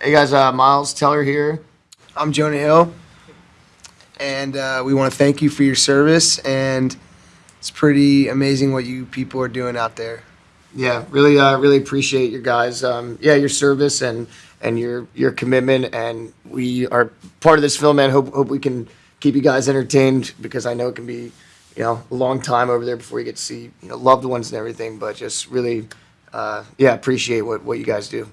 Hey guys, uh, Miles Teller here. I'm Jonah Hill, and uh, we want to thank you for your service. And it's pretty amazing what you people are doing out there. Yeah, really, uh, really appreciate your guys. Um, yeah, your service and and your your commitment, and we are part of this film. And hope hope we can keep you guys entertained because I know it can be, you know, a long time over there before you get to see you know loved ones and everything. But just really, uh, yeah, appreciate what what you guys do.